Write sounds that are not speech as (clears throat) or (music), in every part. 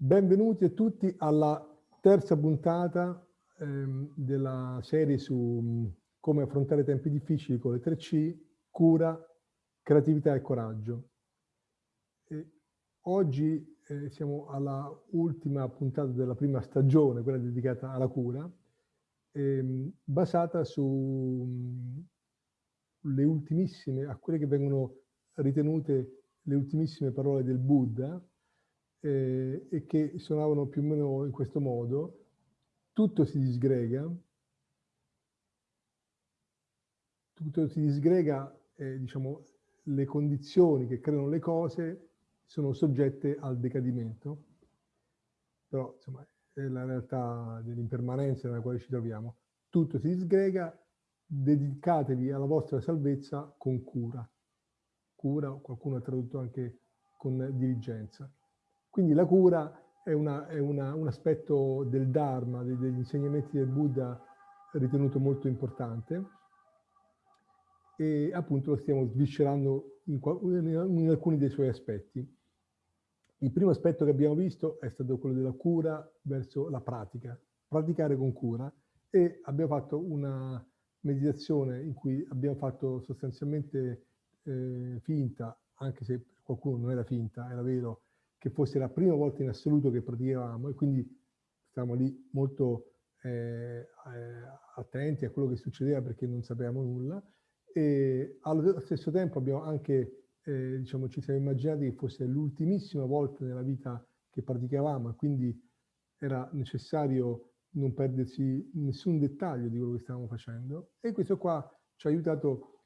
Benvenuti a tutti alla terza puntata ehm, della serie su mm, come affrontare tempi difficili con le 3C, cura, creatività e coraggio. E oggi eh, siamo alla ultima puntata della prima stagione, quella dedicata alla cura, ehm, basata sulle mm, ultimissime, a quelle che vengono ritenute le ultimissime parole del Buddha, eh, e che suonavano più o meno in questo modo, tutto si disgrega, tutto si disgrega, eh, diciamo, le condizioni che creano le cose sono soggette al decadimento, però insomma è la realtà dell'impermanenza nella quale ci troviamo. Tutto si disgrega, dedicatevi alla vostra salvezza con cura. Cura, qualcuno ha tradotto anche con diligenza. Quindi la cura è, una, è una, un aspetto del Dharma, degli insegnamenti del Buddha ritenuto molto importante e appunto lo stiamo sviscerando in, in, alcuni dei suoi aspetti. Il primo aspetto che abbiamo visto è stato quello della cura verso la pratica, praticare con cura e abbiamo fatto una meditazione in cui abbiamo fatto sostanzialmente eh, finta, anche se qualcuno non era finta, era vero, che fosse la prima volta in assoluto che praticavamo e quindi stavamo lì molto eh, eh, attenti a quello che succedeva perché non sapevamo nulla. E allo stesso tempo abbiamo anche, eh, diciamo, ci siamo immaginati che fosse l'ultimissima volta nella vita che praticavamo e quindi era necessario non perdersi nessun dettaglio di quello che stavamo facendo. E questo qua ci ha aiutato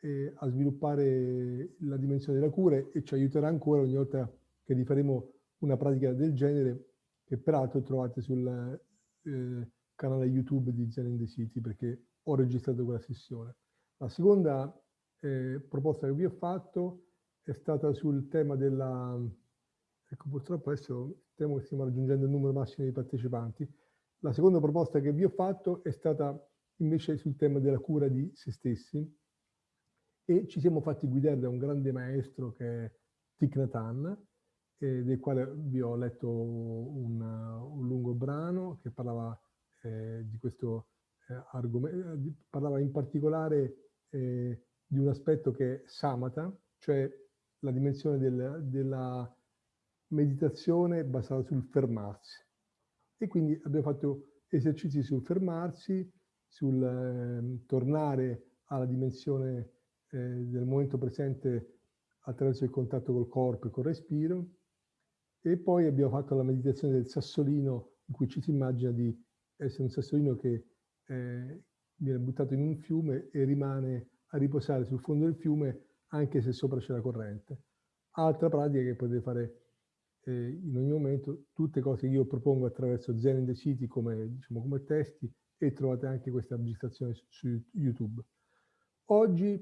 eh, a sviluppare la dimensione della cura e ci aiuterà ancora ogni volta che rifaremo una pratica del genere che peraltro trovate sul eh, canale YouTube di Zen in the City perché ho registrato quella sessione. La seconda eh, proposta che vi ho fatto è stata sul tema della... Ecco, purtroppo adesso temo che stiamo raggiungendo il numero massimo di partecipanti. La seconda proposta che vi ho fatto è stata invece sul tema della cura di se stessi e ci siamo fatti guidare da un grande maestro che è Thich Nhat Hanh, eh, del quale vi ho letto un, un lungo brano che parlava eh, di questo eh, argomento, parlava in particolare eh, di un aspetto che è samatha, cioè la dimensione del, della meditazione basata sul fermarsi. E quindi abbiamo fatto esercizi sul fermarsi, sul ehm, tornare alla dimensione eh, del momento presente attraverso il contatto col corpo e col respiro, e poi abbiamo fatto la meditazione del sassolino, in cui ci si immagina di essere un sassolino che eh, viene buttato in un fiume e rimane a riposare sul fondo del fiume anche se sopra c'è la corrente. Altra pratica che potete fare eh, in ogni momento, tutte cose che io propongo attraverso Zen in the City come, diciamo, come testi e trovate anche questa registrazione su, su YouTube. Oggi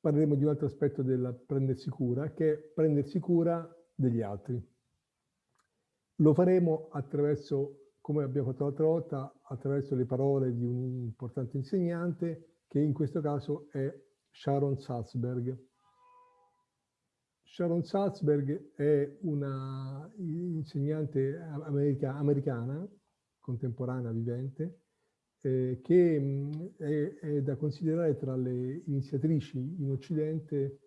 parleremo di un altro aspetto del prendersi cura, che è prendersi cura degli altri. Lo faremo attraverso, come abbiamo fatto l'altra volta, attraverso le parole di un importante insegnante, che in questo caso è Sharon Salzberg. Sharon Salzberg è una insegnante america, americana, contemporanea, vivente, eh, che mh, è, è, da considerare tra le iniziatrici in Occidente,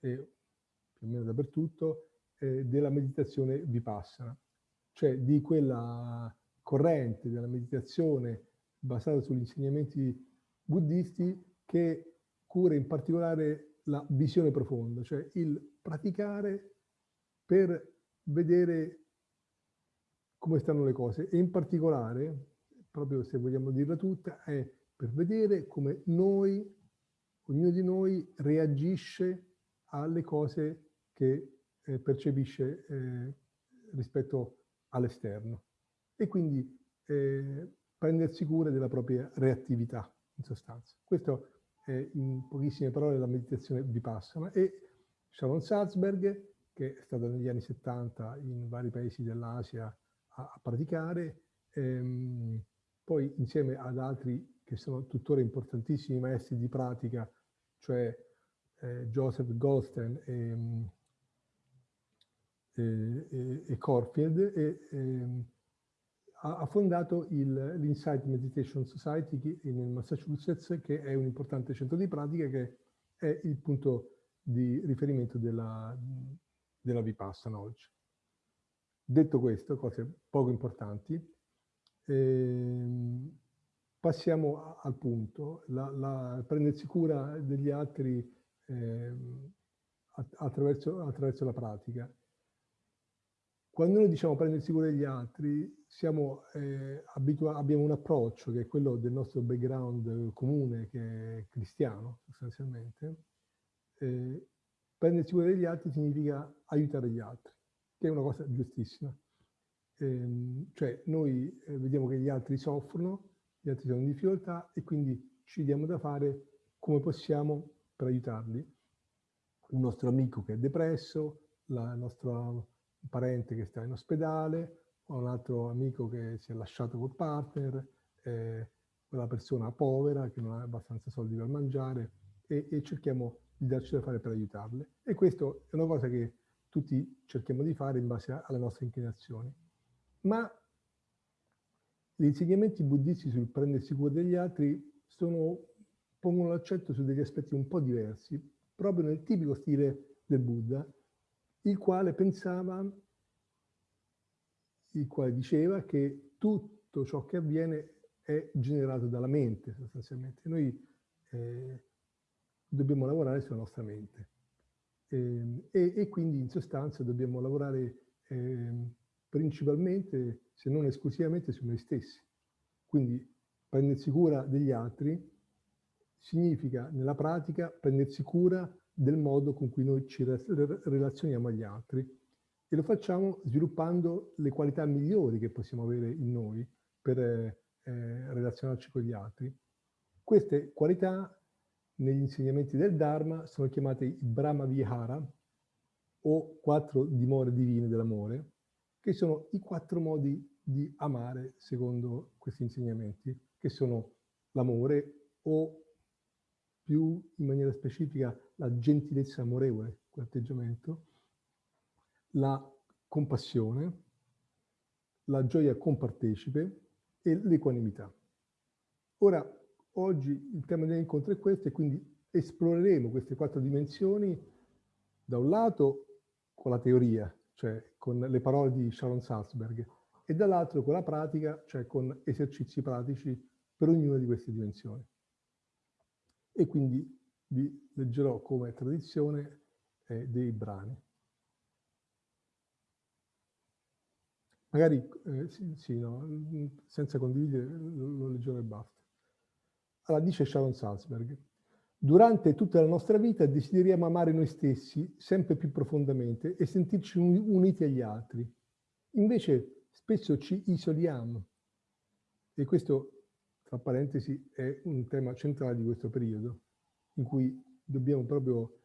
e più o meno dappertutto, eh, della meditazione vipassana cioè di quella corrente della meditazione basata sugli insegnamenti buddisti che cura in particolare la visione profonda, cioè il praticare per vedere come stanno le cose. E in particolare, proprio se vogliamo dirla tutta, è per vedere come noi, ognuno di noi reagisce alle cose che eh, percepisce eh, rispetto a all'esterno e quindi eh, prendersi cura della propria reattività, in sostanza. Questo è in pochissime parole la meditazione vipassana e Sharon Salzberg, che è stata negli anni 70 in vari paesi dell'Asia a, a, praticare, ehm, poi insieme ad altri che sono tuttora importantissimi maestri di pratica, cioè eh, Joseph Goldstein e e, e, e Corfield e, ehm, ha fondato l'Insight Meditation Society nel Massachusetts, che è un importante centro di pratica che è il punto di riferimento della, della Vipassana oggi. Detto questo, cose poco importanti, ehm, passiamo al punto. La, la, prendersi cura degli altri ehm, attraverso, attraverso la pratica. Quando noi diciamo prendersi cura degli altri, siamo, eh, abbiamo un approccio che è quello del nostro background comune, che è cristiano sostanzialmente. Eh, prendersi cura degli altri significa aiutare gli altri, che è una cosa giustissima. Eh, cioè noi eh, vediamo che gli altri soffrono, gli altri sono in difficoltà e quindi ci diamo da fare come possiamo per aiutarli. Un nostro amico che è depresso, la nostra un parente che sta in ospedale, o un altro amico che si è lasciato col partner, eh, quella persona povera che non ha abbastanza soldi per mangiare e, e cerchiamo di darci da fare per aiutarle. E questo è una cosa che tutti cerchiamo di fare in base alle nostre inclinazioni. Ma gli insegnamenti buddisti sul prendersi cura degli altri sono, pongono l'accento su degli aspetti un po' diversi, proprio nel tipico stile del Buddha, il quale pensava, il quale diceva che tutto ciò che avviene è generato dalla mente sostanzialmente. Noi eh, dobbiamo lavorare sulla nostra mente eh, e, e, quindi in sostanza dobbiamo lavorare eh, principalmente, se non esclusivamente, su noi stessi. Quindi prendersi cura degli altri significa nella pratica prendersi cura del modo con cui noi ci relazioniamo agli altri e lo facciamo sviluppando le qualità migliori che possiamo avere in noi per eh, relazionarci con gli altri. Queste qualità negli insegnamenti del Dharma sono chiamate Brahma Vihara o quattro dimore divine dell'amore, che sono i quattro modi di amare secondo questi insegnamenti, che sono l'amore o più in maniera specifica la gentilezza amorevole, quell'atteggiamento, la compassione, la gioia compartecipe e l'equanimità. Ora, oggi il tema dell'incontro è questo e quindi esploreremo queste quattro dimensioni da un lato con la teoria, cioè con le parole di Sharon Salzberg, e dall'altro con la pratica, cioè con esercizi pratici per ognuna di queste dimensioni e quindi vi leggerò come tradizione eh, dei brani. Magari, eh, sì, sì, no, senza condividere, lo, leggerò e basta. Allora, dice Sharon Salzberg, durante tutta la nostra vita desideriamo amare noi stessi sempre più profondamente e sentirci uniti agli altri. Invece spesso ci isoliamo e questo tra parentesi, è un tema centrale di questo periodo, in cui dobbiamo proprio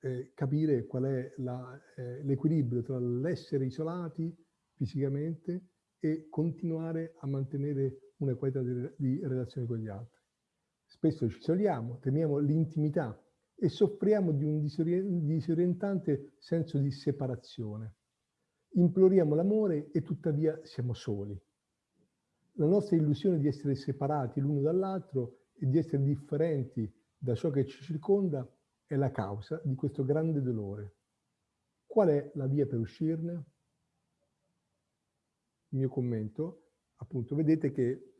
eh, capire qual è eh, l'equilibrio tra l'essere isolati fisicamente e continuare a mantenere una qualità di, di relazione con gli altri. Spesso ci isoliamo, temiamo l'intimità e soffriamo di un disorientante senso di separazione. Imploriamo l'amore e tuttavia siamo soli la nostra illusione di essere separati l'uno dall'altro e di essere differenti da ciò che ci circonda è la causa di questo grande dolore. Qual è la via per uscirne? Il mio commento, appunto, vedete che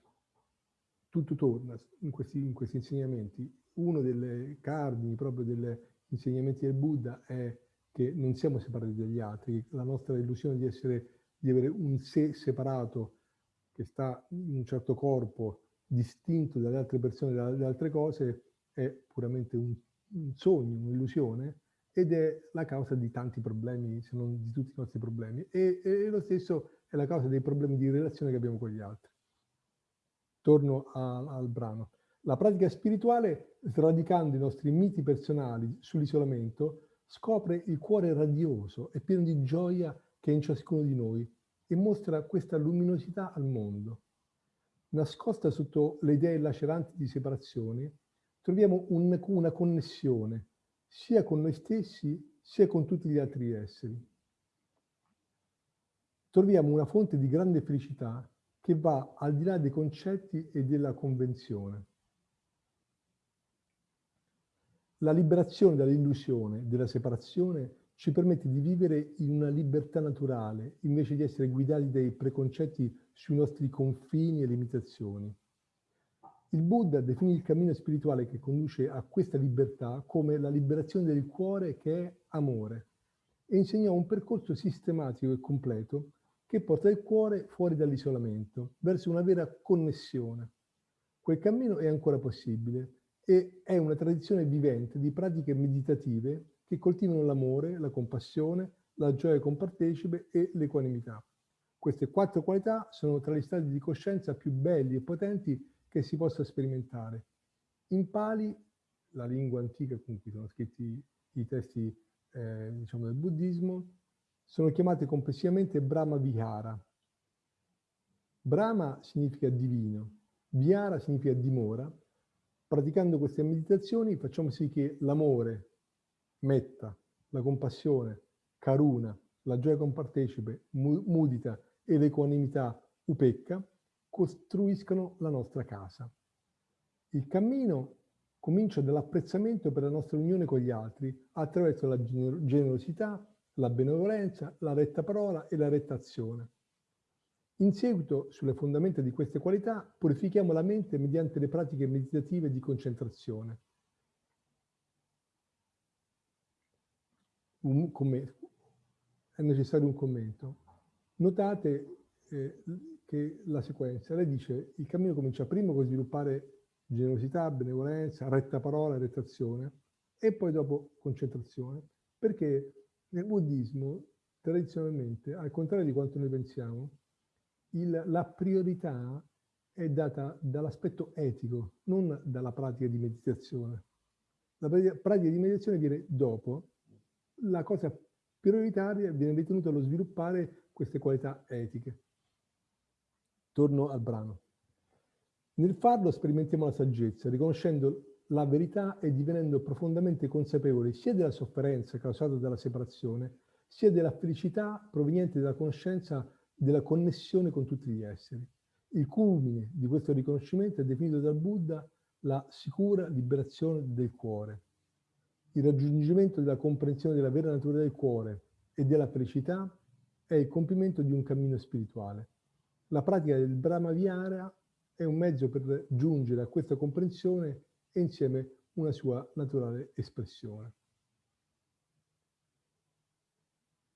tutto torna in questi, in questi insegnamenti. Uno dei cardini proprio degli insegnamenti del Buddha è che non siamo separati dagli altri, la nostra illusione di, essere, di avere un sé separato che sta in un certo corpo distinto dalle altre persone, dalle altre cose, è puramente un, un sogno, un'illusione, ed è la causa di tanti problemi, se non di tutti i nostri problemi. E, e, lo stesso è la causa dei problemi di relazione che abbiamo con gli altri. Torno a, al brano. La pratica spirituale, sradicando i nostri miti personali sull'isolamento, scopre il cuore radioso e pieno di gioia che è in ciascuno di noi e mostra questa luminosità al mondo. Nascosta sotto le idee laceranti di separazione, troviamo un, una connessione sia con noi stessi sia con tutti gli altri esseri. troviamo una fonte di grande felicità che va al di là dei concetti e della convenzione. La liberazione dall'illusione della separazione ci permette di vivere in una libertà naturale, invece di essere guidati dai preconcetti sui nostri confini e limitazioni. Il Buddha definì il cammino spirituale che conduce a questa libertà come la liberazione del cuore che è amore e insegnò un percorso sistematico e completo che porta il cuore fuori dall'isolamento, verso una vera connessione. Quel cammino è ancora possibile e è una tradizione vivente di pratiche meditative che coltivano l'amore, la compassione, la gioia compartecipe e l'equanimità. Queste quattro qualità sono tra gli stati di coscienza più belli e potenti che si possa sperimentare. In Pali, la lingua antica con cui sono scritti i testi eh, diciamo del buddismo, sono chiamate complessivamente Brahma Vihara. Brahma significa divino, Vihara significa dimora. Praticando queste meditazioni facciamo sì che l'amore, metta, la compassione, karuna, la gioia compartecipe, mudita e l'equanimità, upecca, costruiscono la nostra casa. Il cammino comincia dall'apprezzamento per la nostra unione con gli altri attraverso la generosità, la benevolenza, la retta parola e la retta azione. In seguito, sulle fondamenta di queste qualità, purifichiamo la mente mediante le pratiche meditative di concentrazione. Un è necessario un commento. Notate eh, che la sequenza, lei dice il cammino comincia prima con sviluppare generosità, benevolenza, retta parola, retta azione e poi dopo concentrazione, perché nel buddismo tradizionalmente, al contrario di quanto noi pensiamo, il, la priorità è data dall'aspetto etico, non dalla pratica di meditazione. La pratica di meditazione viene dopo, la cosa prioritaria viene ritenuta lo sviluppare queste qualità etiche. Torno al brano. Nel farlo sperimentiamo la saggezza, riconoscendo la verità e divenendo profondamente consapevoli sia della sofferenza causata dalla separazione, sia della felicità proveniente dalla conoscenza della connessione con tutti gli esseri. Il culmine di questo riconoscimento è definito dal Buddha la sicura liberazione del cuore. Il raggiungimento della comprensione della vera natura del cuore e della felicità è il compimento di un cammino spirituale. La pratica del Brahma Vihara è un mezzo per giungere a questa comprensione e insieme una sua naturale espressione.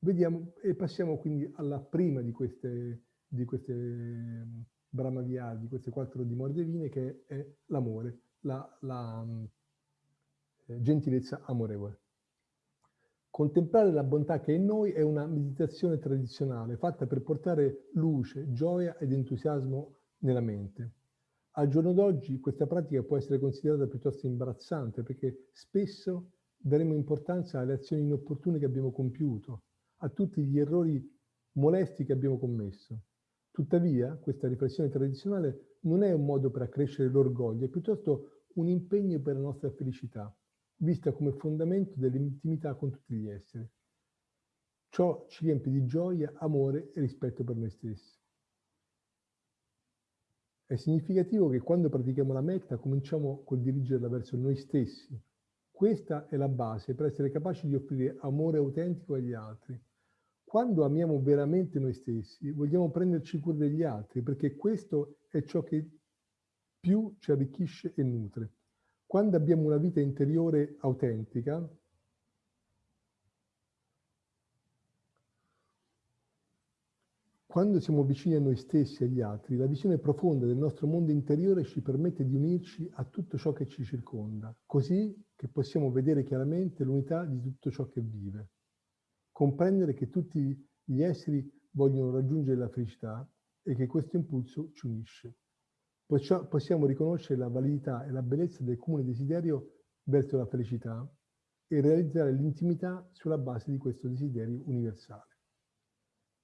Vediamo e passiamo quindi alla prima di queste, di queste ehm, Brahma Vihara, di queste quattro dimore divine, che è l'amore, la, la eh, gentilezza amorevole. Contemplare la bontà che è in noi è una meditazione tradizionale fatta per portare luce, gioia ed entusiasmo nella mente. Al giorno d'oggi questa pratica può essere considerata piuttosto imbarazzante perché spesso daremo importanza alle azioni inopportune che abbiamo compiuto, a tutti gli errori molesti che abbiamo commesso. Tuttavia, questa riflessione tradizionale non è un modo per accrescere l'orgoglio, è piuttosto un impegno per la nostra felicità vista come fondamento dell'intimità con tutti gli esseri. Ciò ci riempie di gioia, amore e rispetto per noi stessi. È significativo che quando pratichiamo la metta cominciamo col dirigerla verso noi stessi. Questa è la base per essere capaci di offrire amore autentico agli altri. Quando amiamo veramente noi stessi, vogliamo prenderci cura degli altri, perché questo è ciò che più ci arricchisce e nutre. Quando abbiamo una vita interiore autentica, quando siamo vicini a noi stessi e agli altri, la visione profonda del nostro mondo interiore ci permette di unirci a tutto ciò che ci circonda, così che possiamo vedere chiaramente l'unità di tutto ciò che vive. Comprendere che tutti gli esseri vogliono raggiungere la felicità e che questo impulso ci unisce possiamo riconoscere la validità e la bellezza del comune desiderio verso la felicità e realizzare l'intimità sulla base di questo desiderio universale.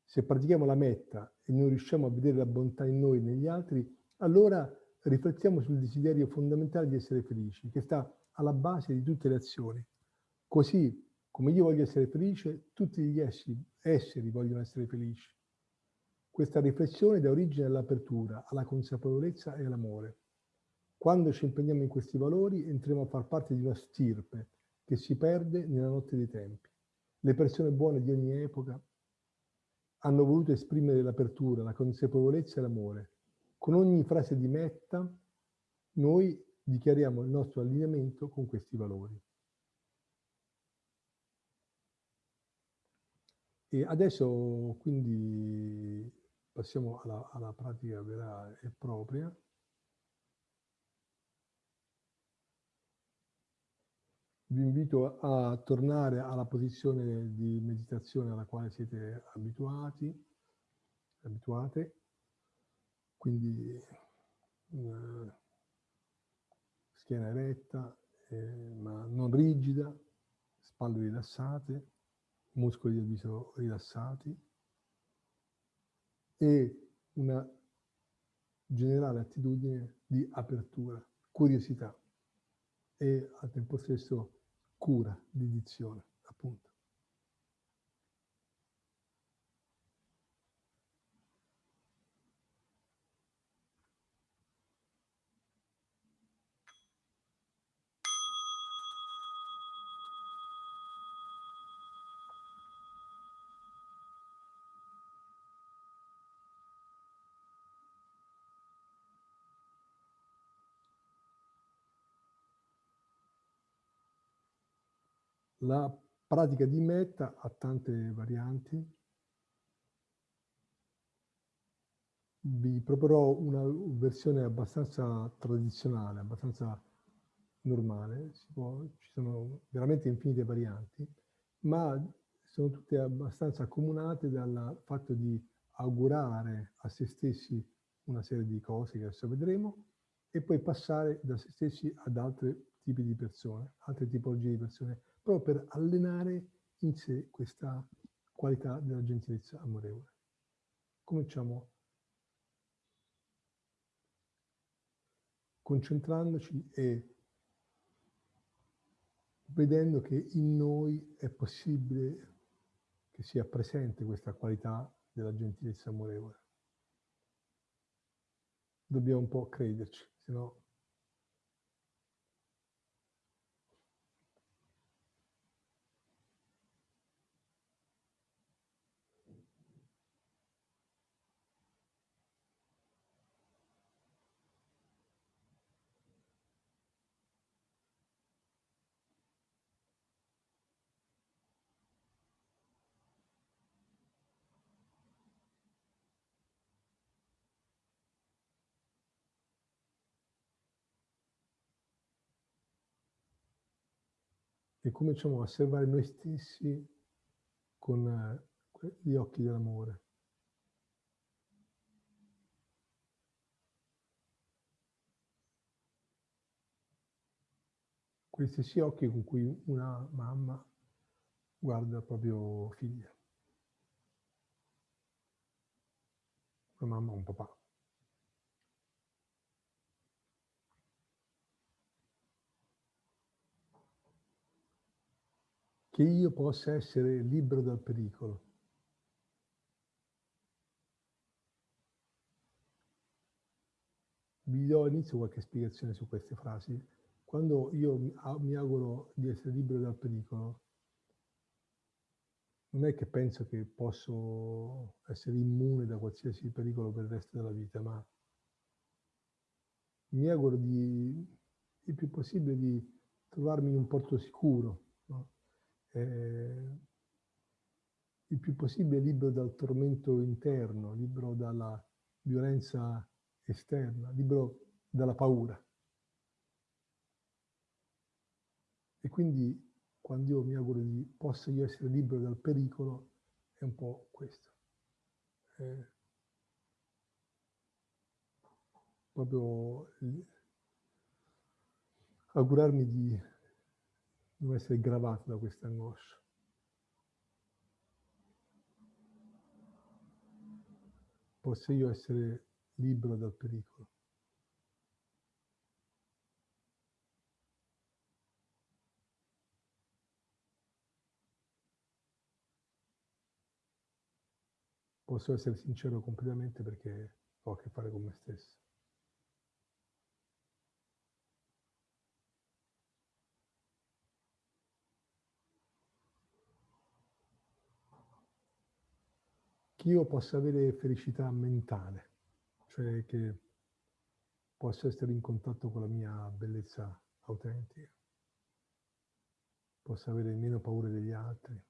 Se pratichiamo la metta e non riusciamo a vedere la bontà in noi e negli altri, allora riflettiamo sul desiderio fondamentale di essere felici, che sta alla base di tutte le azioni. Così come io voglio essere felice, tutti gli esseri, esseri vogliono essere felici. Questa riflessione dà origine all'apertura, alla consapevolezza e all'amore. Quando ci impegniamo in questi valori entriamo a far parte di una stirpe che si perde nella notte dei tempi. Le persone buone di ogni epoca hanno voluto esprimere l'apertura, la consapevolezza e l'amore. Con ogni frase di metta noi dichiariamo il nostro allineamento con questi valori. E adesso quindi passiamo alla, alla pratica vera e propria. Vi invito a tornare alla posizione di meditazione alla quale siete abituati, abituate, quindi eh, schiena eretta, eh, ma non rigida, spalle rilassate, muscoli del viso rilassati e una generale attitudine di apertura, curiosità e al tempo stesso cura, dedizione. La pratica di metta ha tante varianti. Vi proporrò una versione abbastanza tradizionale, abbastanza normale. Può, ci sono veramente infinite varianti, ma sono tutte abbastanza accomunate dal fatto di augurare a se stessi una serie di cose che adesso vedremo e poi passare da se stessi ad altri tipi di persone, altre tipologie di persone proprio per allenare in sé questa qualità della gentilezza amorevole. Cominciamo concentrandoci e vedendo che in noi è possibile che sia presente questa qualità della gentilezza amorevole. Dobbiamo un po' crederci, se no e cominciamo a osservare noi stessi con eh, gli occhi dell'amore. Questi stessi occhi con cui una mamma guarda il proprio figlio. Una mamma o un papà. Che io possa essere libero dal pericolo. Vi do all'inizio qualche spiegazione su queste frasi. Quando io mi auguro di essere libero dal pericolo, non è che penso che posso essere immune da qualsiasi pericolo per il resto della vita, ma mi auguro di, il più possibile di trovarmi in un porto sicuro? Eh, il più possibile libero dal tormento interno, libero dalla violenza esterna, libero dalla paura. E quindi quando io mi auguro di possa io essere libero dal pericolo, è un po' questo. Eh, proprio augurarmi di non essere gravato da questa angoscia. Posso io essere libero dal pericolo. posso essere sincero completamente perché ho a che fare con me stesso. Che io possa avere felicità mentale, cioè che possa essere in contatto con la mia bellezza autentica, possa avere meno paura degli altri,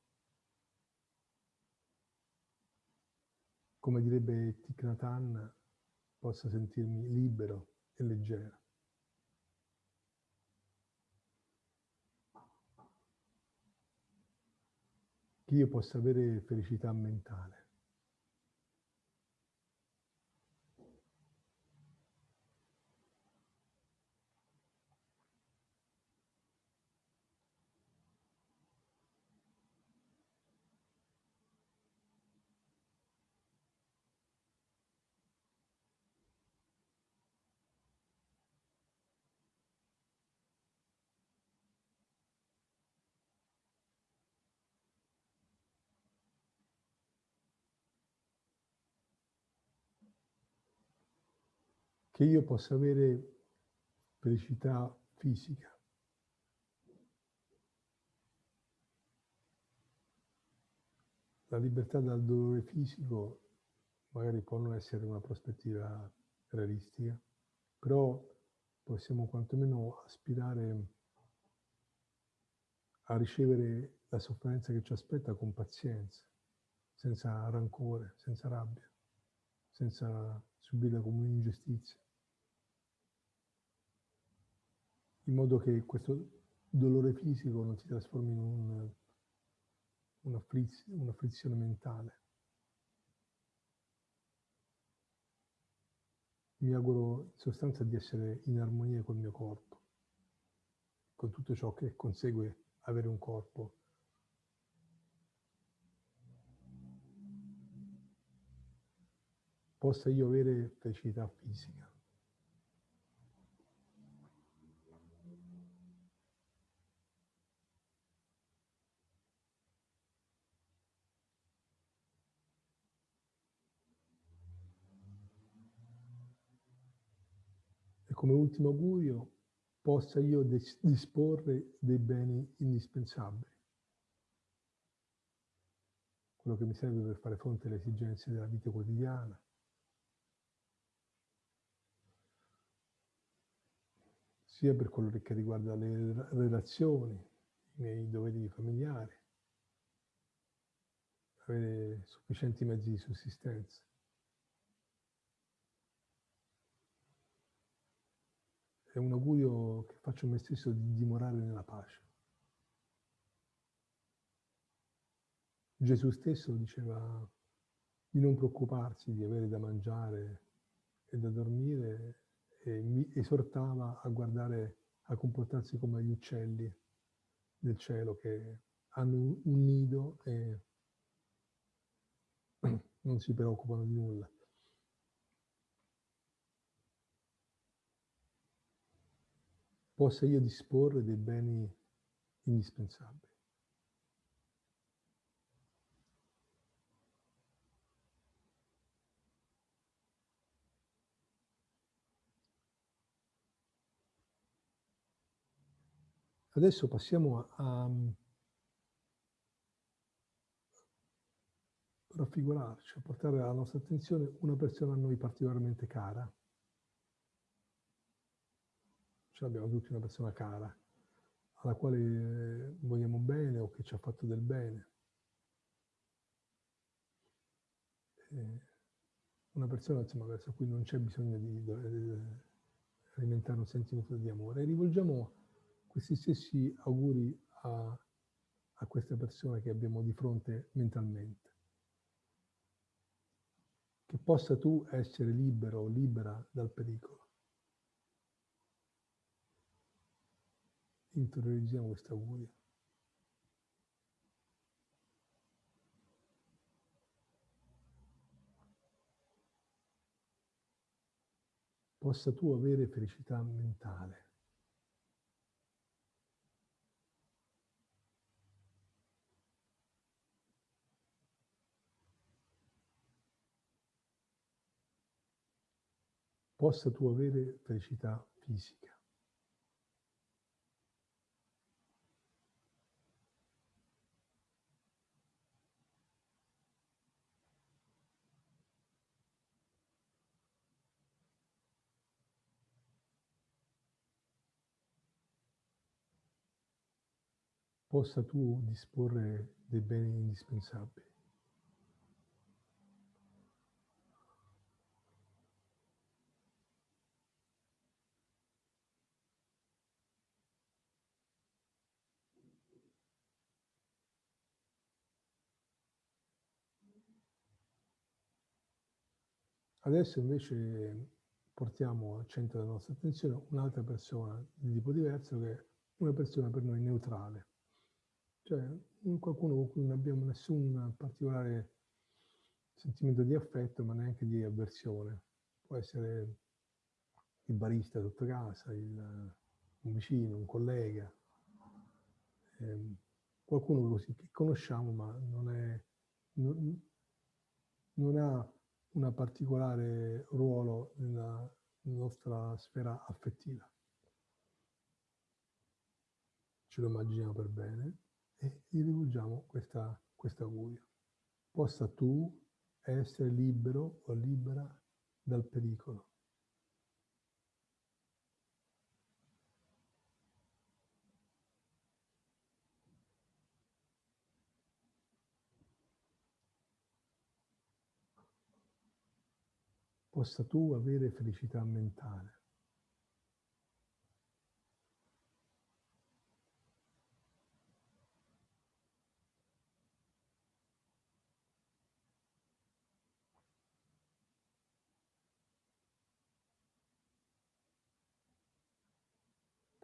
come direbbe Thich Nhat possa sentirmi libero e leggero. Che io possa avere felicità mentale. Che io possa avere felicità fisica. La libertà dal dolore fisico magari può non essere una prospettiva realistica, però possiamo quantomeno aspirare a ricevere la sofferenza che ci aspetta con pazienza, senza rancore, senza rabbia, senza subirla come un'ingiustizia. In modo che questo dolore fisico non si trasformi in un, una, frizz, una frizione mentale. Mi auguro in sostanza di essere in armonia col mio corpo, con tutto ciò che consegue avere un corpo. Possa io avere felicità fisica. Come ultimo augurio possa io disporre dei beni indispensabili. Quello che mi serve per fare fronte alle esigenze della vita quotidiana. sia per quello che riguarda le relazioni, i miei doveri familiari, avere sufficienti mezzi di sussistenza. È un augurio che faccio a me stesso di dimorare nella pace. Gesù stesso diceva di non preoccuparsi di avere da mangiare e da dormire e mi esortava a guardare, a comportarsi come gli uccelli del cielo che hanno un nido e (clears throat) non si preoccupano di nulla. Possa io disporre dei beni indispensabili. Adesso passiamo a, a raffigurarci, a portare alla nostra attenzione una persona a noi particolarmente cara. Ce l'abbiamo tutti una persona cara, alla quale vogliamo bene o che ci ha fatto del bene. Una persona insomma, verso cui non c'è bisogno di, di alimentare un sentimento di amore. E rivolgiamo questi stessi auguri a, a queste persone che abbiamo di fronte mentalmente. Che possa tu essere libero o libera dal pericolo interiorizziamo questa auguria. Possa tu avere felicità mentale. Possa tu avere felicità fisica. Possa tu disporre dei beni indispensabili. Adesso invece portiamo al centro della nostra attenzione un'altra persona di tipo diverso che è una persona per noi neutrale, cioè qualcuno con cui non abbiamo nessun particolare sentimento di affetto ma neanche di avversione. Può essere il barista sotto casa, il, un vicino, un collega, eh, qualcuno così che conosciamo ma non, è, non, non ha un particolare ruolo nella nostra sfera affettiva. Ce lo immaginiamo per bene e gli rivolgiamo questa, questo augurio. Possa tu essere libero o libera dal pericolo. possa tu avere felicità mentale.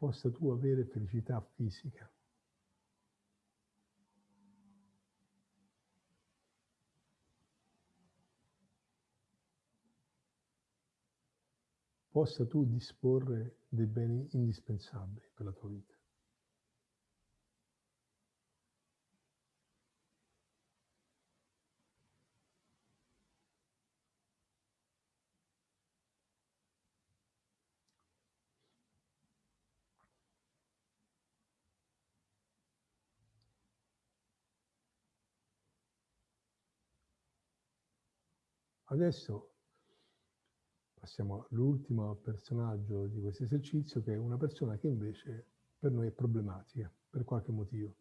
Possa tu avere felicità fisica. possa tu disporre dei beni indispensabili per la tua vita. Adesso passiamo all'ultimo personaggio di questo esercizio, che è una persona che invece per noi è problematica, per qualche motivo.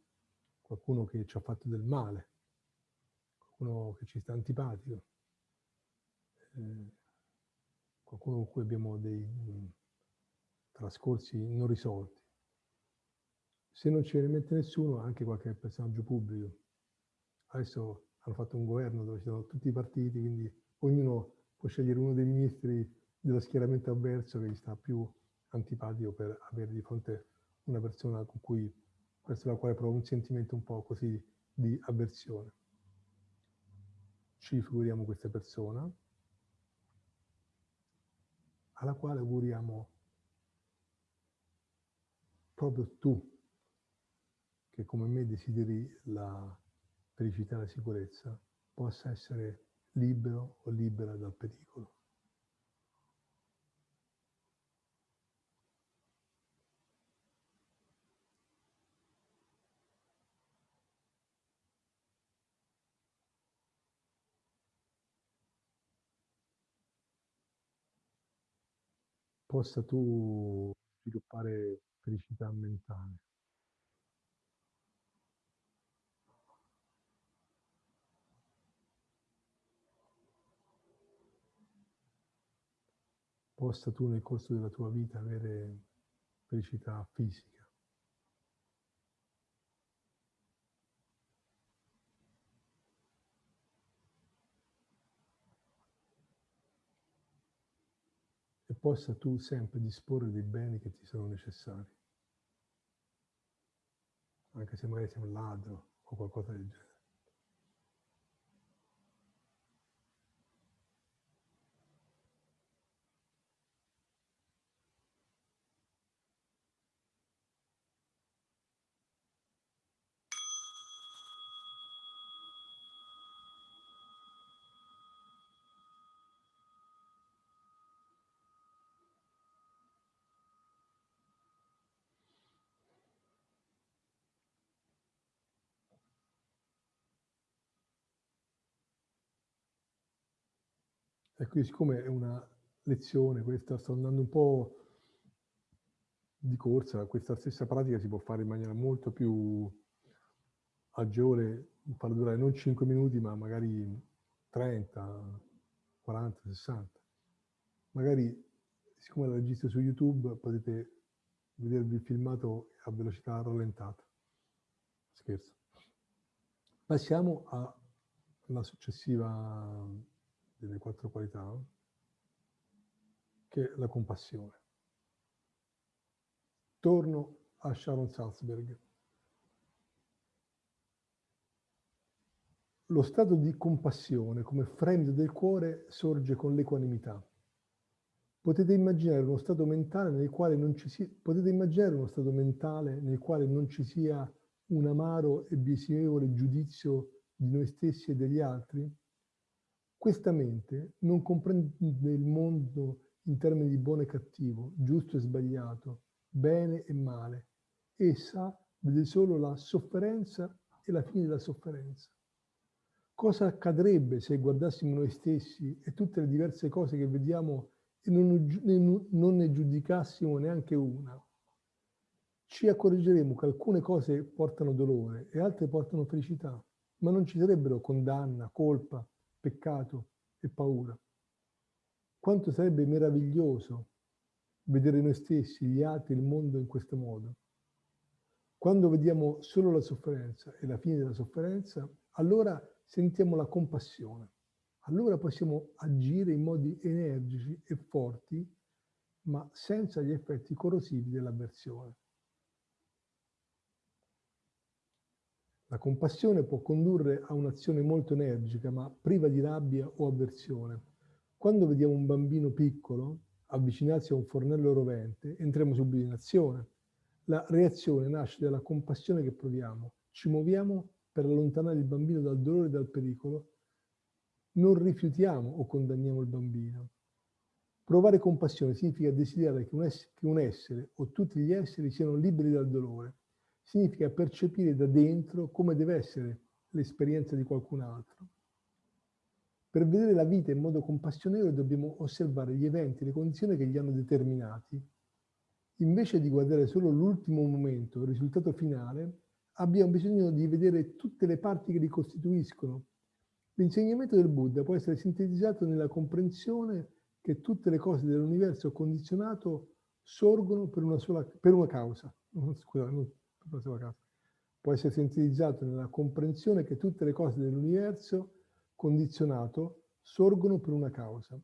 Qualcuno che ci ha fatto del male, qualcuno che ci sta antipatico, eh, qualcuno con cui abbiamo dei mm, trascorsi non risolti. Se non ce ne mette nessuno, anche qualche personaggio pubblico. Adesso hanno fatto un governo dove ci sono tutti i partiti, quindi ognuno può scegliere uno dei ministri dello schieramento avverso che gli sta più antipatico per avere di fronte una persona con cui, verso la quale prova un sentimento un po' così di avversione. Ci figuriamo questa persona alla quale auguriamo proprio tu, che come me desideri la felicità e la sicurezza, possa essere libero o libera dal pericolo. possa tu sviluppare felicità mentale. Possa tu nel corso della tua vita avere felicità fisica. E possa tu sempre disporre dei beni che ti sono necessari, anche se magari sei un ladro o qualcosa del genere. Ecco, siccome è una lezione questa, sto andando un po' di corsa, questa stessa pratica si può fare in maniera molto più agevole, farla durare non 5 minuti, ma magari 30, 40, 60. Magari, siccome la registro su YouTube, potete vedervi il filmato a velocità rallentata. Scherzo. Passiamo alla successiva delle quattro qualità, che è la compassione. Torno a Sharon Salzberg. Lo stato di compassione come fremito del cuore sorge con l'equanimità. Potete immaginare uno stato mentale nel quale non ci sia, potete immaginare uno stato mentale nel quale non ci sia un amaro e biasimevole giudizio di noi stessi e degli altri? Questa mente non comprende il mondo in termini di buono e cattivo, giusto e sbagliato, bene e male. Essa vede solo la sofferenza e la fine della sofferenza. Cosa accadrebbe se guardassimo noi stessi e tutte le diverse cose che vediamo e non, ne giudicassimo neanche una? Ci accorgeremo che alcune cose portano dolore e altre portano felicità, ma non ci sarebbero condanna, colpa, peccato e paura. Quanto sarebbe meraviglioso vedere noi stessi, gli altri, il mondo in questo modo. Quando vediamo solo la sofferenza e la fine della sofferenza, allora sentiamo la compassione. Allora possiamo agire in modi energici e forti, ma senza gli effetti corrosivi dell'avversione. La compassione può condurre a un'azione molto energica, ma priva di rabbia o avversione. Quando vediamo un bambino piccolo avvicinarsi a un fornello rovente, entriamo subito in azione. La reazione nasce dalla compassione che proviamo. Ci muoviamo per allontanare il bambino dal dolore e dal pericolo. Non rifiutiamo o condanniamo il bambino. Provare compassione significa desiderare che un, essere, che un essere o tutti gli esseri siano liberi dal dolore. Significa percepire da dentro come deve essere l'esperienza di qualcun altro. Per vedere la vita in modo compassionevole dobbiamo osservare gli eventi le condizioni che li hanno determinati. Invece di guardare solo l'ultimo momento, il risultato finale, abbiamo bisogno di vedere tutte le parti che li costituiscono. L'insegnamento del Buddha può essere sintetizzato nella comprensione che tutte le cose dell'universo condizionato sorgono per una, sola, per una causa. Scusate, sola causa. Può essere sintetizzato nella comprensione che tutte le cose dell'universo condizionato sorgono per una causa.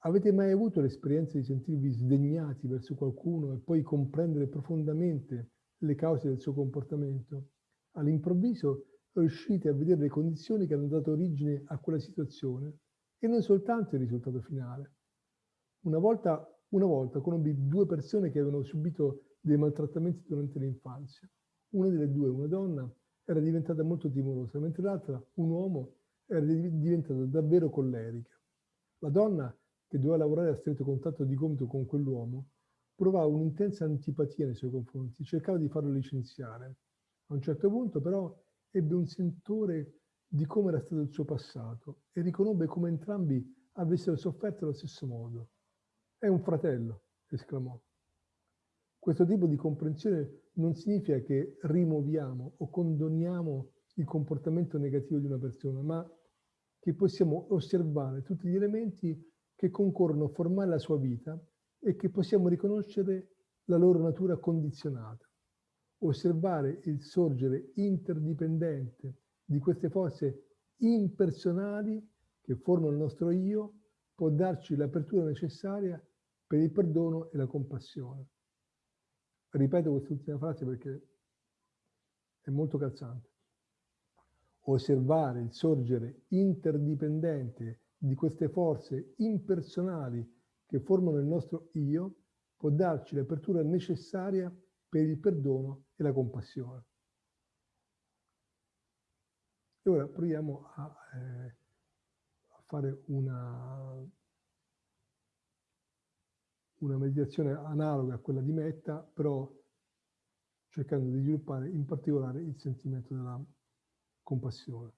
Avete mai avuto l'esperienza di sentirvi sdegnati verso qualcuno e poi comprendere profondamente le cause del suo comportamento? All'improvviso riuscite a vedere le condizioni che hanno dato origine a quella situazione e non soltanto il risultato finale. Una volta, una volta conobbi due persone che avevano subito dei maltrattamenti durante l'infanzia. Una delle due, una donna, era diventata molto timorosa, mentre l'altra, un uomo, era diventata davvero collerica. La donna, che doveva lavorare a stretto contatto di gomito con quell'uomo, provava un'intensa antipatia nei suoi confronti, cercava di farlo licenziare. A un certo punto però ebbe un sentore di come era stato il suo passato e riconobbe come entrambi avessero sofferto allo stesso modo. È un fratello, esclamò. Questo tipo di comprensione non significa che rimuoviamo o condoniamo il comportamento negativo di una persona, ma che possiamo osservare tutti gli elementi che concorrono a formare la sua vita e che possiamo riconoscere la loro natura condizionata. Osservare il sorgere interdipendente di queste forze impersonali che formano il nostro io può darci l'apertura necessaria per il perdono e la compassione. Ripeto quest'ultima frase perché è molto calzante osservare il sorgere interdipendente di queste forze impersonali che formano il nostro io può darci l'apertura necessaria per il perdono e la compassione. E ora proviamo a, eh, a fare una, una meditazione analoga a quella di Metta, però cercando di sviluppare in particolare il sentimento della compassione.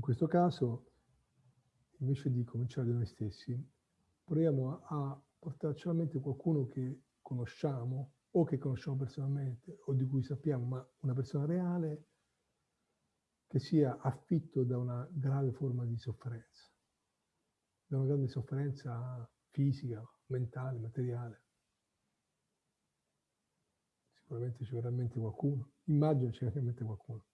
In questo caso, invece di cominciare da noi stessi, proviamo a, portarci alla mente qualcuno che conosciamo o che conosciamo personalmente o di cui sappiamo, ma una persona reale che sia affitto da una grave forma di sofferenza, da una grande sofferenza fisica, mentale, materiale. Sicuramente ci verrà in mente qualcuno, immagino ci verrà qualcuno.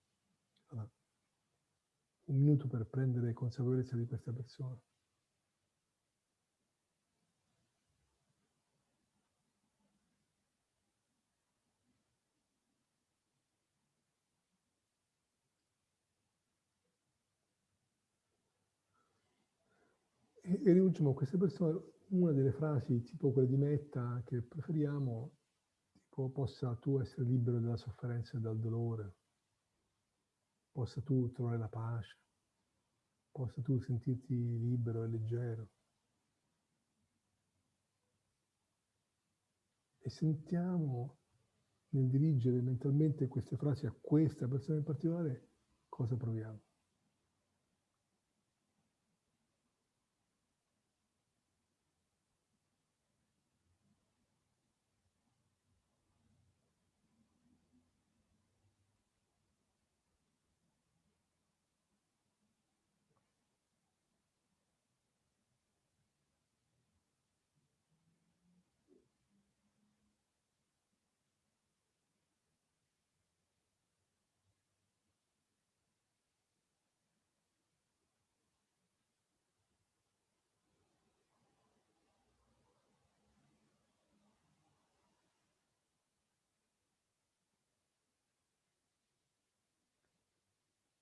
Un minuto per prendere consapevolezza di questa persona. E, e rivolgiamo a queste persone una delle frasi, tipo quelle di Metta, che preferiamo, tipo possa tu essere libero dalla sofferenza e dal dolore, possa tu trovare la pace, possa tu sentirti libero e leggero. E sentiamo nel dirigere mentalmente queste frasi a questa persona in particolare cosa proviamo.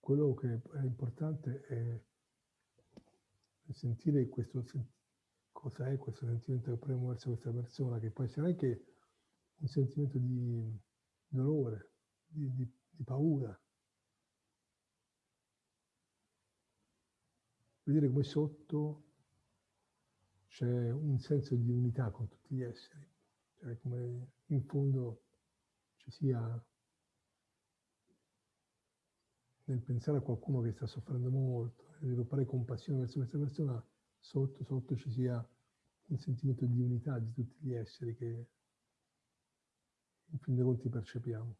Quello che è importante è sentire questo, cosa è questo sentimento che proviamo verso questa persona, che può essere anche un sentimento di dolore, di, di, di paura. Vedere come sotto c'è un senso di unità con tutti gli esseri, cioè come in fondo ci sia nel pensare a qualcuno che sta soffrendo molto, nel sviluppare compassione verso questa persona, sotto, sotto ci sia un sentimento di unità di tutti gli esseri che in fin dei conti percepiamo.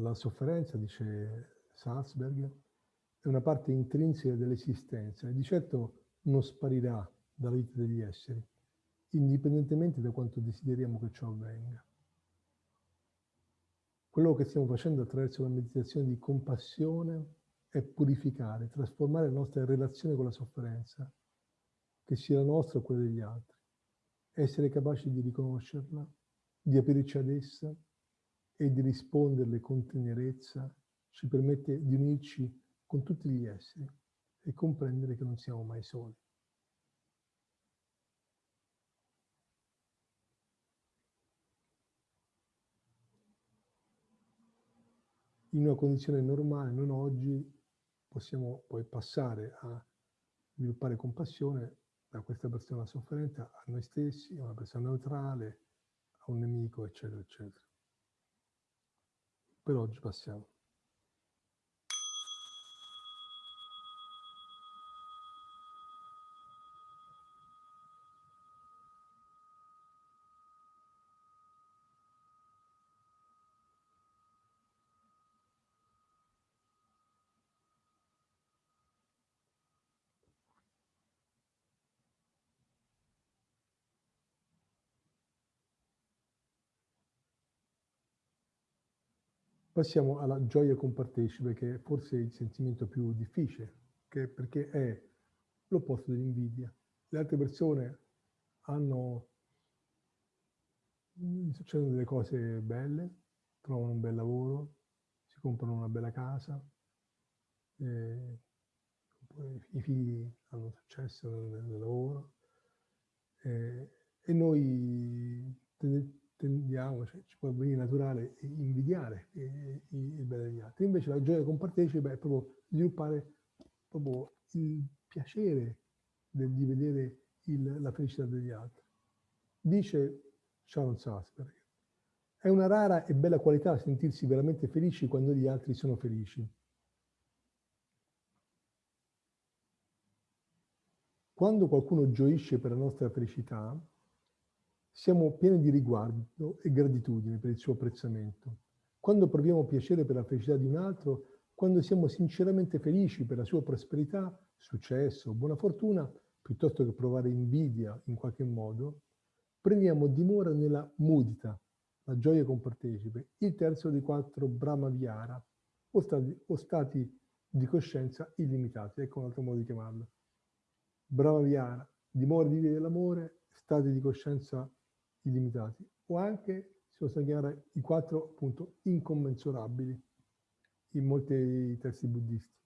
La sofferenza, dice Salzberg, è una parte intrinseca dell'esistenza e di certo non sparirà dalla vita degli esseri, indipendentemente da quanto desideriamo che ciò avvenga. Quello che stiamo facendo attraverso la meditazione di compassione è purificare, trasformare la nostra relazione con la sofferenza, che sia la nostra o quella degli altri, essere capaci di riconoscerla, di aprirci ad essa e di risponderle con tenerezza ci permette di unirci con tutti gli esseri e comprendere che non siamo mai soli. In una condizione normale, non oggi, possiamo poi passare a sviluppare compassione da questa persona sofferente a noi stessi, a una persona neutrale, a un nemico, eccetera, eccetera. Per oggi passiamo. Alla gioia compartecipe, che è forse il sentimento più difficile, perché è l'opposto dell'invidia. Le altre persone hanno, succedono delle cose belle, trovano un bel lavoro, si comprano una bella casa, eh, i figli hanno successo nel, nel lavoro, eh, e noi tendiamo, cioè, ci può venire naturale invidiare il bene degli altri. Invece la gioia compartecipa è proprio sviluppare proprio il piacere del, di vedere il, la felicità degli altri. Dice Sharon Salzberg, è una rara e bella qualità sentirsi veramente felici quando gli altri sono felici. Quando qualcuno gioisce per la nostra felicità, siamo pieni di riguardo e gratitudine per il suo apprezzamento. Quando proviamo piacere per la felicità di un altro, quando siamo sinceramente felici per la sua prosperità, successo, buona fortuna, piuttosto che provare invidia in qualche modo, prendiamo dimora nella mudita, la gioia compartecipe, il terzo dei quattro Brahma Vihara, o stati, o stati di coscienza illimitati. Ecco un altro modo di chiamarlo. Brahma Vihara, dimora di dell'amore, stati di coscienza illimitati, o anche si possono chiamare i quattro appunto incommensurabili in molti testi buddisti.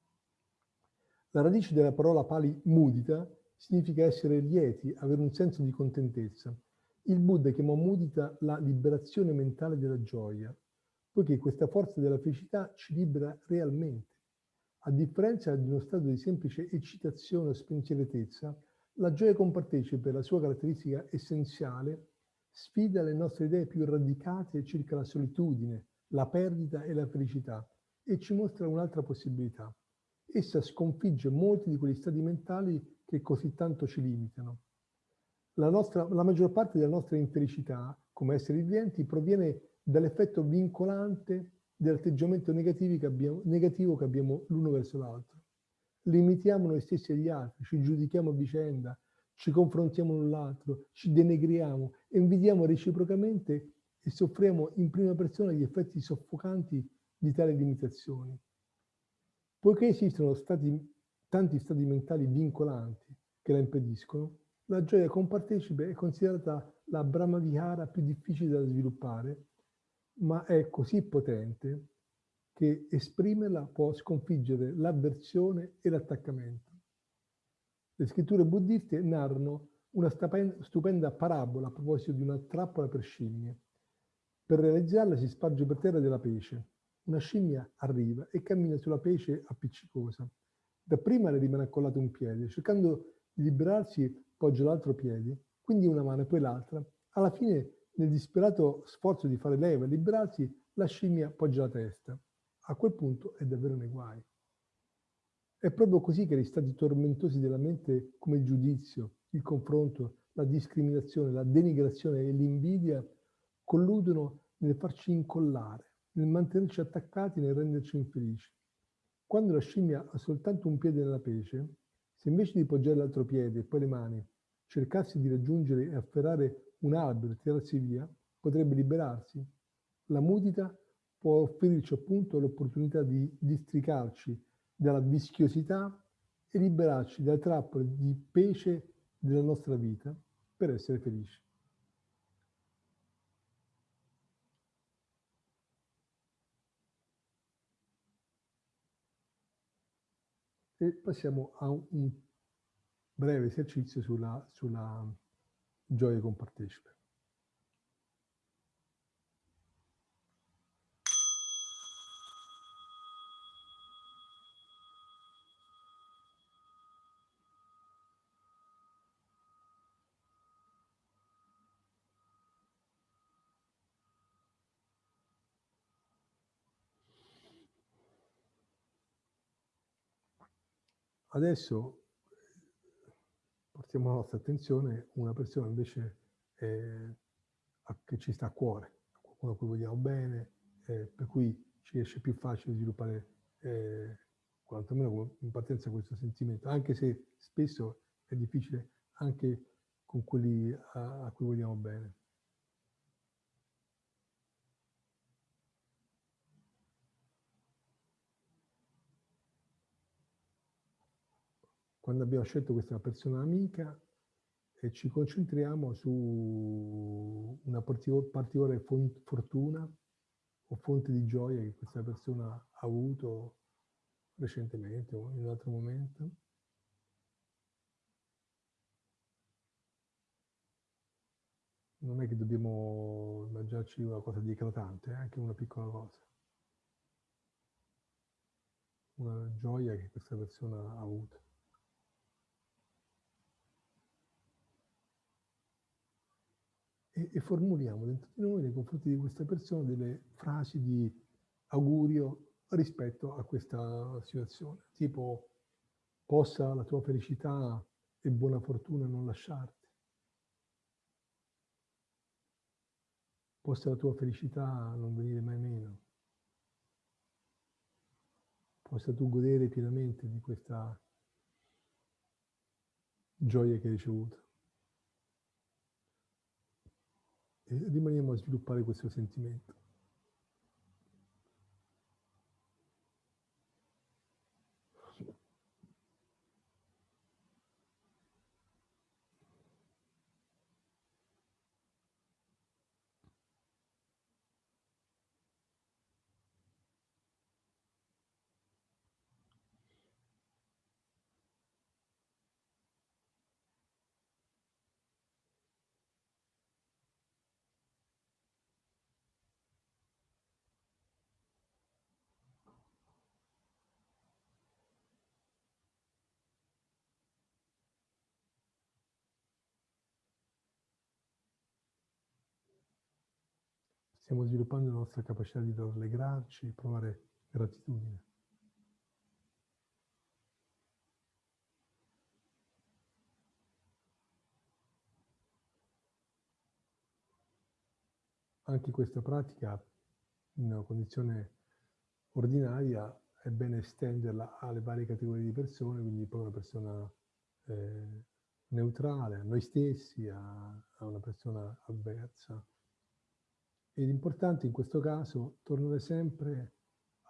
La radice della parola pali mudita significa essere lieti, avere un senso di contentezza. Il Buddha chiamò mudita la liberazione mentale della gioia, poiché questa forza della felicità ci libera realmente. A differenza di uno stato di semplice eccitazione o spensieratezza, la gioia compartecipa per la sua caratteristica essenziale sfida le nostre idee più radicate circa la solitudine, la perdita e la felicità e ci mostra un'altra possibilità. Essa sconfigge molti di quegli stati mentali che così tanto ci limitano. La, nostra, la maggior parte della nostra infelicità come esseri viventi proviene dall'effetto vincolante dell'atteggiamento negativo che abbiamo l'uno verso l'altro. Limitiamo noi stessi agli altri, ci giudichiamo a vicenda, ci confrontiamo l'un l'altro, ci denegriamo, invidiamo reciprocamente e soffriamo in prima persona gli effetti soffocanti di tali limitazioni. Poiché esistono stati, tanti stati mentali vincolanti che la impediscono, la gioia compartecipe è considerata la Brahma Vihara più difficile da sviluppare, ma è così potente che esprimerla può sconfiggere l'avversione e l'attaccamento. Le scritture buddiste narrano una stupenda parabola a proposito di una trappola per scimmie. Per realizzarla si sparge per terra della pece. Una scimmia arriva e cammina sulla pece appiccicosa. Dapprima le rimane accollato un piede, cercando di liberarsi poggia l'altro piede, quindi una mano e poi l'altra. Alla fine, nel disperato sforzo di fare leva e liberarsi, la scimmia poggia la testa. A quel punto è davvero nei guai. È proprio così che gli stati tormentosi della mente come il giudizio, il confronto, la discriminazione, la denigrazione e l'invidia colludono nel farci incollare, nel mantenerci attaccati, nel renderci infelici. Quando la scimmia ha soltanto un piede nella pece, se invece di poggiare l'altro piede e poi le mani cercasse di raggiungere e afferrare un albero e tirarsi via, potrebbe liberarsi. La mudita può offrirci appunto l'opportunità di districarci dalla vischiosità e liberarci dalle trappole di pece della nostra vita per essere felici. E passiamo a un breve esercizio sulla, sulla gioia compartecipe. Adesso portiamo la nostra attenzione a una persona invece eh, che ci sta a cuore, qualcuno a cui vogliamo bene, eh, per cui ci riesce più facile sviluppare eh, quantomeno in partenza questo sentimento, anche se spesso è difficile anche con quelli a, a cui vogliamo bene. Quando abbiamo scelto questa persona amica e ci concentriamo su una particolare fortuna o fonte di gioia che questa persona ha avuto recentemente o in un altro momento. non è che dobbiamo immaginarci una cosa di eclatante, è anche una piccola cosa. Una gioia che questa persona ha avuto. E, e formuliamo dentro di noi nei confronti di questa persona delle frasi di augurio rispetto a questa situazione, tipo possa la tua felicità e buona fortuna non lasciarti. Possa la tua felicità non venire mai meno. Possa tu godere pienamente di questa gioia che hai ricevuto. Rimaniamo a sviluppare questo sentimento. Stiamo sviluppando la nostra capacità di rallegrarci, provare gratitudine. Anche questa pratica, in una condizione ordinaria, è bene estenderla alle varie categorie di persone, quindi poi una persona eh, neutrale, a noi stessi, a, a una persona avversa, ed importante in questo caso tornare sempre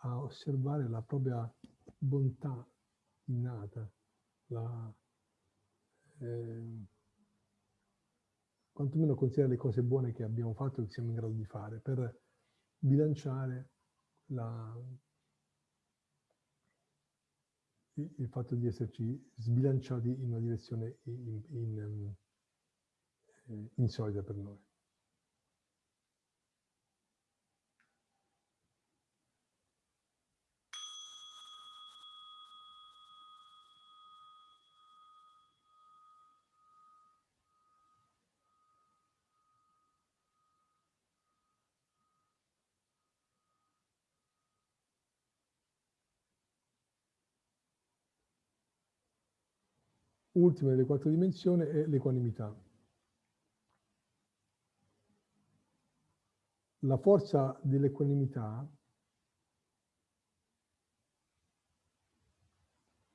a osservare la propria bontà innata, la, eh, quantomeno considerare le cose buone che abbiamo fatto e che siamo in grado di fare per bilanciare la, il fatto di esserci sbilanciati in una direzione in, in, in, insolita per noi. Ultima delle quattro dimensioni è l'equanimità. La forza dell'equanimità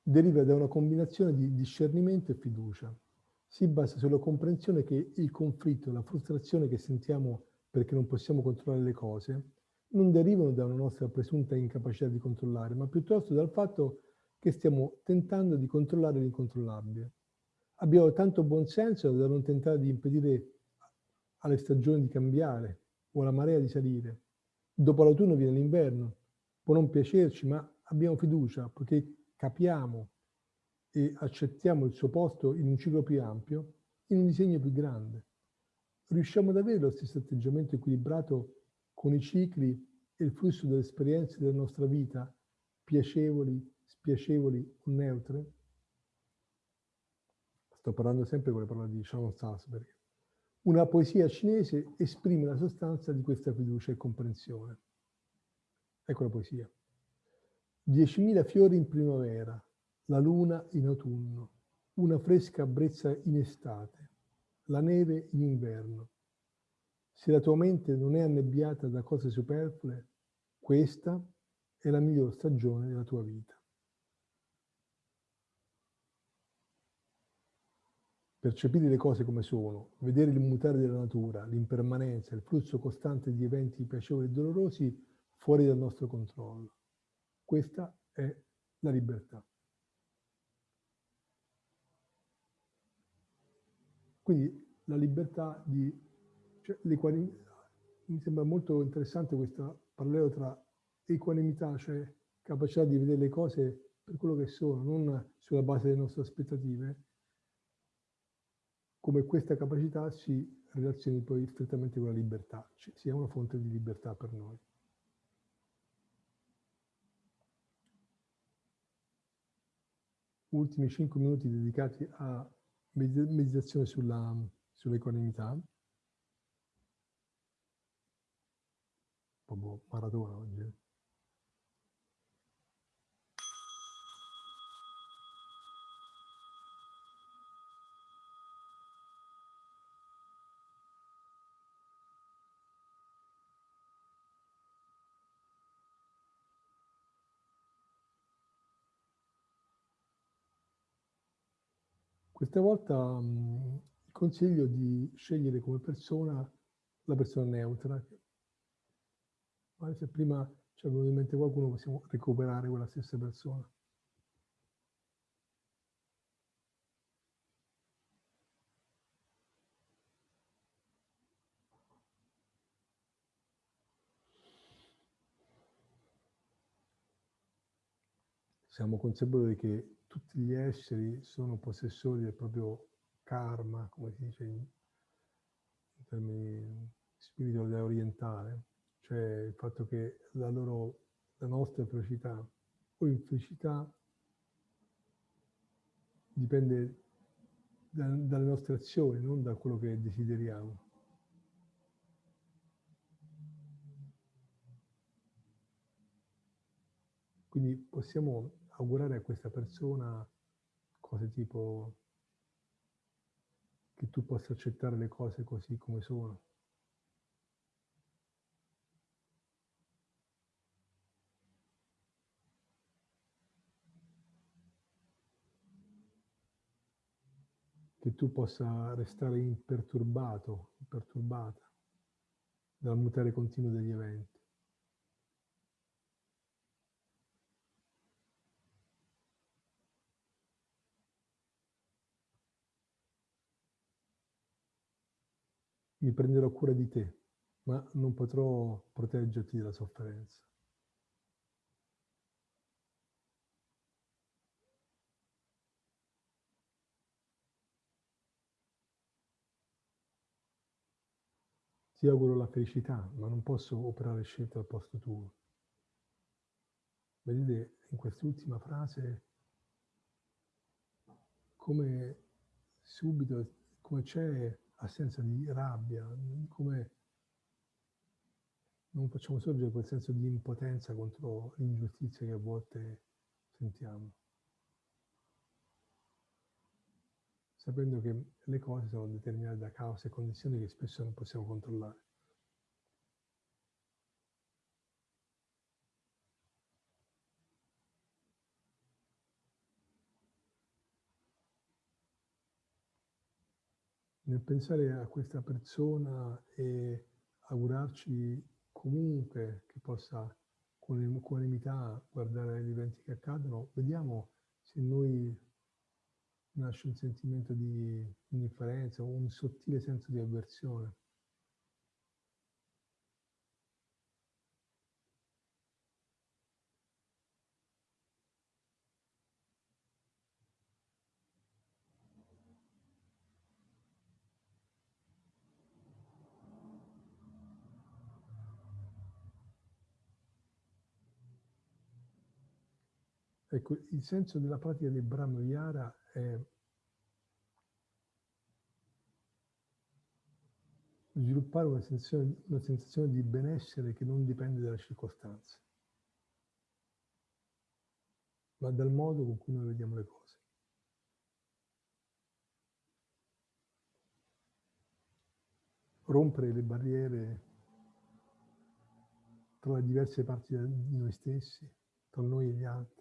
deriva da una combinazione di discernimento e fiducia. Si basa sulla comprensione che il conflitto la frustrazione che sentiamo perché non possiamo controllare le cose non derivano da una nostra presunta incapacità di controllare, ma piuttosto dal fatto che stiamo tentando di controllare l'incontrollabile. Abbiamo tanto buonsenso da non tentare di impedire alle stagioni di cambiare o alla marea di salire. Dopo l'autunno viene l'inverno. Può non piacerci, ma abbiamo fiducia perché capiamo e accettiamo il suo posto in un ciclo più ampio, in un disegno più grande. Riusciamo ad avere lo stesso atteggiamento equilibrato con i cicli e il flusso delle esperienze della nostra vita, piacevoli, spiacevoli o neutre? Sto parlando sempre con le parole di Sharon Salzberg. Una poesia cinese esprime la sostanza di questa fiducia e comprensione. Ecco la poesia. Diecimila fiori in primavera, la luna in autunno, una fresca brezza in estate, la neve in inverno. Se la tua mente non è annebbiata da cose superflue, questa è la miglior stagione della tua vita. Percepire le cose come sono, vedere il mutare della natura, l'impermanenza, il flusso costante di eventi piacevoli e dolorosi fuori dal nostro controllo. Questa è la libertà. Quindi la libertà di... Cioè, mi sembra molto interessante questo parallelo tra equanimità, cioè capacità di vedere le cose per quello che sono, non sulla base delle nostre aspettative, come questa capacità si relazioni poi strettamente con la libertà, cioè sia una fonte di libertà per noi. Ultimi cinque minuti dedicati a meditazione sulla, sull'equanimità. Po' maratona oggi. Questa volta mh, consiglio di scegliere come persona la persona neutra. Ma se prima ci è in mente qualcuno possiamo recuperare quella stessa persona. Siamo consapevoli che tutti gli esseri sono possessori del proprio karma, come si dice in, in termini spirituale orientale, cioè il fatto che la loro, la nostra felicità o infelicità dipende da, dalle nostre azioni, non da quello che desideriamo. Quindi possiamo augurare a questa persona cose tipo che tu possa accettare le cose così come sono. Che tu possa restare imperturbato, imperturbata dal mutare continuo degli eventi. Mi prenderò cura di te, ma non potrò proteggerti dalla sofferenza. Ti auguro la felicità, ma non posso operare scelte al posto tuo. Vedete in quest'ultima frase come subito, come c'è assenza di rabbia, come non facciamo sorgere quel senso di impotenza contro l'ingiustizia che a volte sentiamo. Sapendo che le cose sono determinate da cause e condizioni che spesso non possiamo controllare. Nel pensare a questa persona e augurarci comunque che possa con equanimità guardare gli eventi che accadono, vediamo se noi nasce un sentimento di indifferenza, un sottile senso di avversione. Ecco, il senso della pratica del Brahma Vihara è sviluppare una sensazione, una sensazione di benessere che non dipende dalle circostanze, ma dal modo con cui noi vediamo le cose. Rompere le barriere tra le diverse parti di noi stessi, tra noi e gli altri.